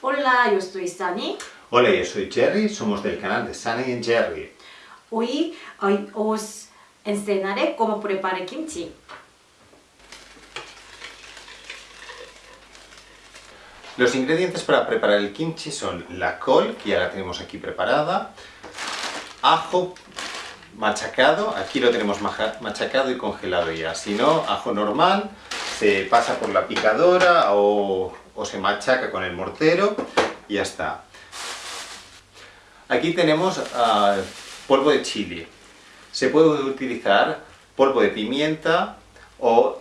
Hola, yo soy Sunny. Hola, yo soy Jerry, somos del canal de Sunny and Jerry. Hoy, hoy os enseñaré cómo preparar kimchi. Los ingredientes para preparar el kimchi son la col, que ya la tenemos aquí preparada, ajo machacado, aquí lo tenemos machacado y congelado ya, si no, ajo normal, se pasa por la picadora o, se machaca con el mortero y ya está. Aquí tenemos ah, polvo de chile, se puede utilizar polvo de pimienta o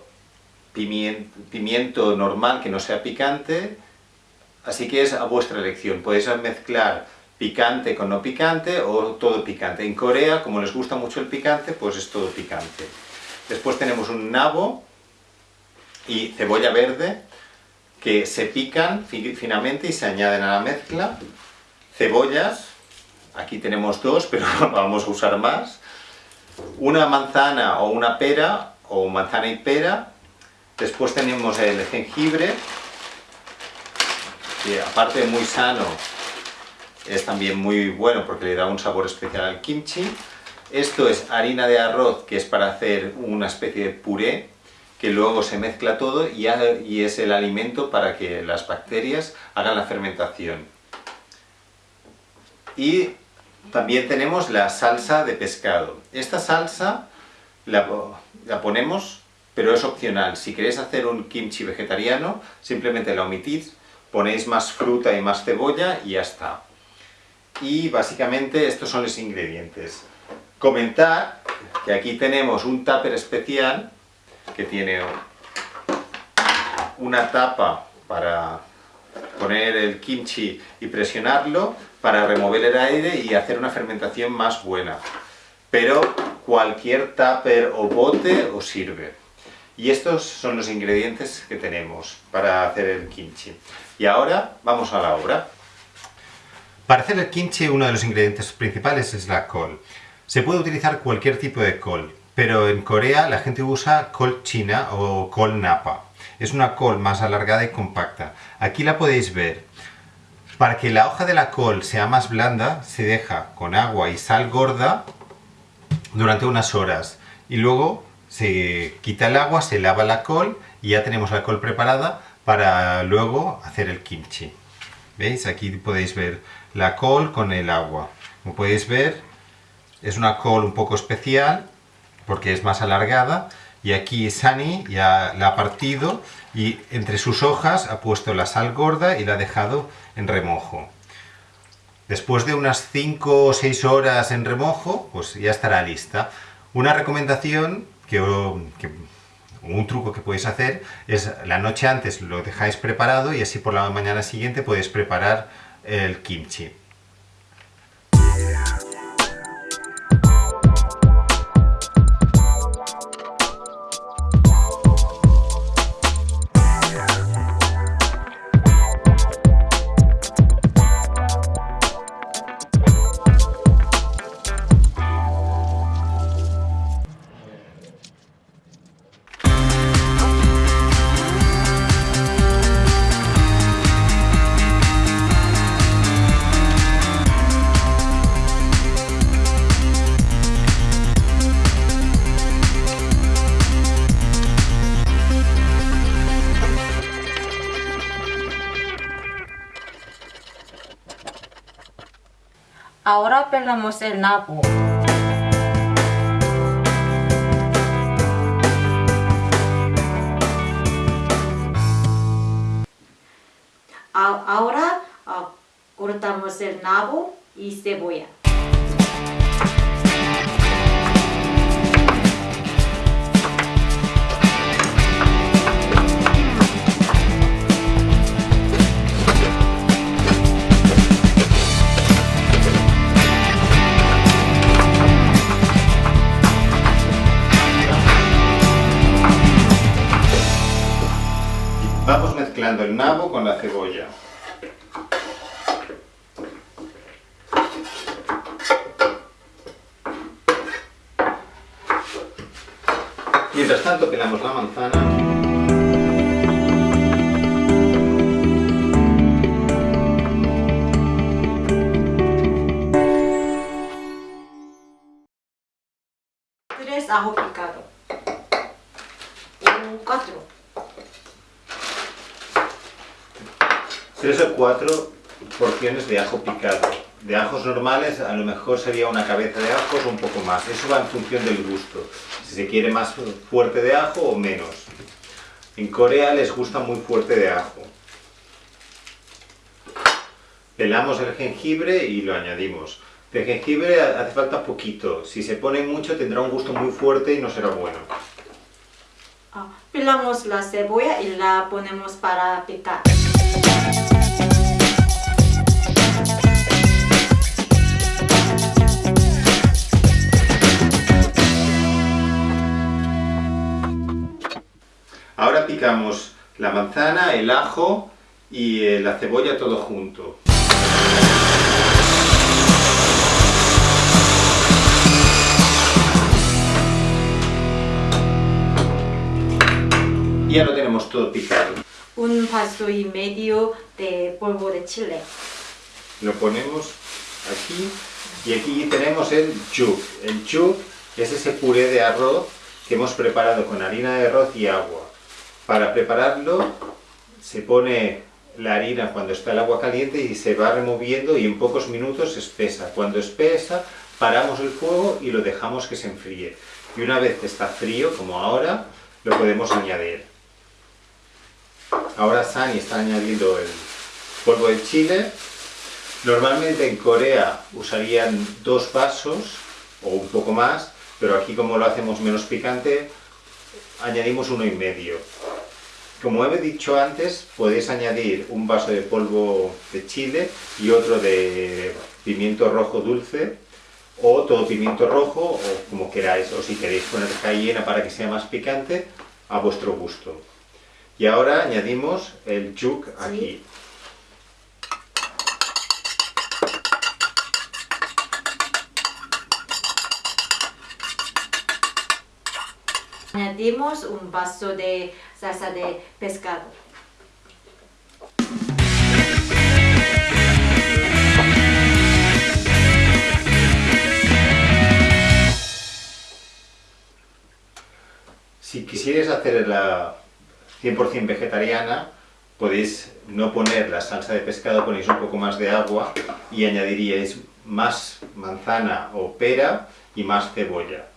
pimiento normal que no sea picante, Así que es a vuestra elección. Podéis mezclar picante con no picante o todo picante. En Corea, como les gusta mucho el picante, pues es todo picante. Después tenemos un nabo y cebolla verde que se pican finamente y se añaden a la mezcla. Cebollas, aquí tenemos dos, pero vamos a usar más. Una manzana o una pera, o manzana y pera. Después tenemos el jengibre, aparte de muy sano, es también muy bueno porque le da un sabor especial al kimchi. Esto es harina de arroz, que es para hacer una especie de puré, que luego se mezcla todo y, es el alimento para que las bacterias hagan la fermentación. Y también tenemos la salsa de pescado. Esta salsa la, la, ponemos, pero es opcional. Si queréis hacer un kimchi vegetariano, simplemente la omitís ponéis más fruta y más cebolla y ya está. Y básicamente estos son los ingredientes. Comentar que aquí tenemos un tupper especial que tiene una tapa para poner el kimchi y presionarlo para remover el aire y hacer una fermentación más buena. Pero cualquier tupper o bote os sirve. Y estos son los ingredientes que tenemos para hacer el kimchi. Y ahora vamos a la obra. Para hacer el kimchi uno de los ingredientes principales es la col. Se puede utilizar cualquier tipo de col, pero en Corea la gente usa col china o col napa. Es una col más alargada y compacta. Aquí la podéis ver. Para que la hoja de la col sea más blanda, se deja con agua y sal gorda durante unas horas. Y luego se quita el agua, se lava la col y ya tenemos la col preparada para luego hacer el kimchi. ¿Veis? Aquí podéis ver la col con el agua. Como podéis ver, es una col un poco especial porque es más alargada y aquí Sani ya la ha partido y entre sus hojas ha puesto la sal gorda y la ha dejado en remojo. Después de unas 5 o 6 horas en remojo, pues ya estará lista. Una recomendación que, un truco que podéis hacer es la noche antes lo dejáis preparado y así por la mañana siguiente podéis preparar el kimchi. Ahora pelamos el nabo. Ahora ah, cortamos el nabo y cebolla. nabo con la cebolla. Mientras tanto pelamos la manzana. ajo 3 o 4 porciones de ajo picado. De ajos normales a lo mejor sería una cabeza de ajos o un poco más. Eso va en función del gusto. Si se quiere más fuerte de ajo o menos. En Corea les gusta muy fuerte de ajo. Pelamos el jengibre y lo añadimos. De jengibre hace falta poquito. Si se pone mucho tendrá un gusto muy fuerte y no será bueno. Ah, pelamos la cebolla y la ponemos para picar. Ahora picamos la manzana, el ajo y eh, la cebolla todo junto. Y ya lo tenemos todo picado. Un vaso y medio de polvo de chile. Lo ponemos aquí y aquí tenemos el chuk. El chuk es ese puré de arroz que hemos preparado con harina de arroz y agua. Para prepararlo se pone la harina cuando está el agua caliente y se va removiendo y en pocos minutos espesa. Cuando espesa paramos el fuego y lo dejamos que se enfríe. Y una vez que está frío, como ahora, lo podemos añadir. Ahora Sani está añadiendo el polvo de chile. Normalmente en Corea usarían dos vasos o un poco más, pero aquí como lo hacemos menos picante, añadimos uno y medio. Como he dicho antes, podéis añadir un vaso de polvo de chile y otro de pimiento rojo dulce, o todo pimiento rojo, o como queráis, o si queréis poner cayena para que sea más picante, a vuestro gusto. Y ahora añadimos el yuk aquí. Un vaso de salsa de pescado. Si quisierais hacer la 100% vegetariana, podéis no poner la salsa de pescado, ponéis un poco más de agua y añadiríais más manzana o pera y más cebolla.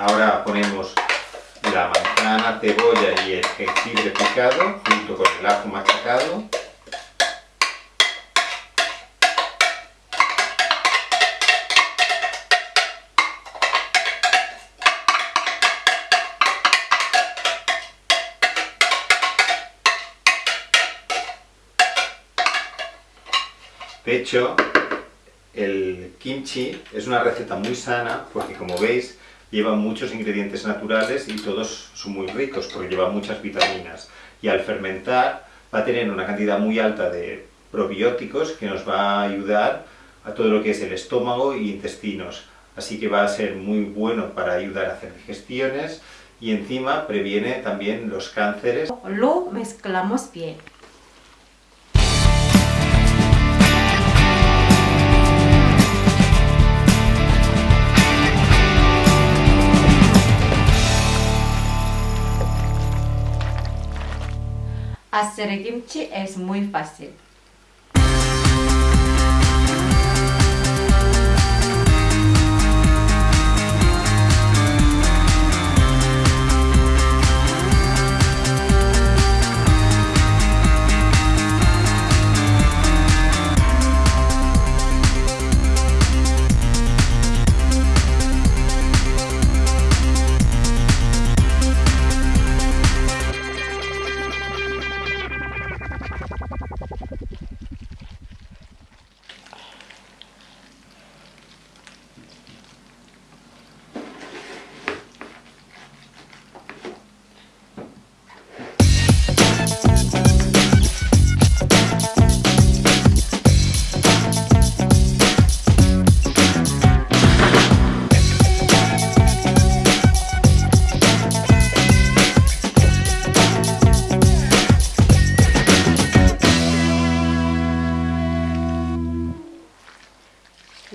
Ahora ponemos la manzana, cebolla y el jengibre picado junto con el ajo machacado. De hecho, el kimchi es una receta muy sana porque como veis lleva muchos ingredientes naturales y todos son muy ricos porque lleva muchas vitaminas. Y al fermentar va a tener una cantidad muy alta de probióticos que nos va a ayudar a todo lo que es el estómago y intestinos. Así que va a ser muy bueno para ayudar a hacer digestiones y encima previene también los cánceres. Lo mezclamos bien. Hacer kimchi es muy fácil.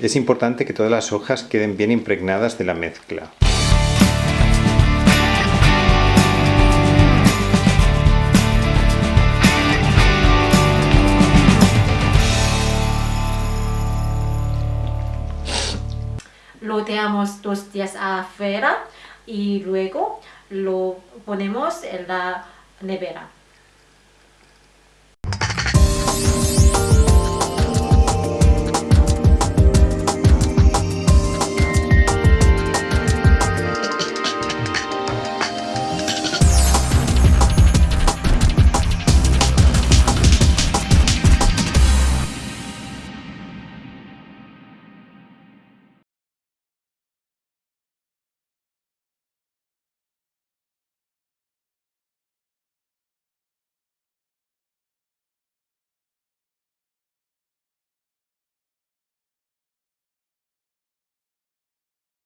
Es importante que todas las hojas queden bien impregnadas de la mezcla. Lo dejamos dos días a afuera y luego lo ponemos en la nevera.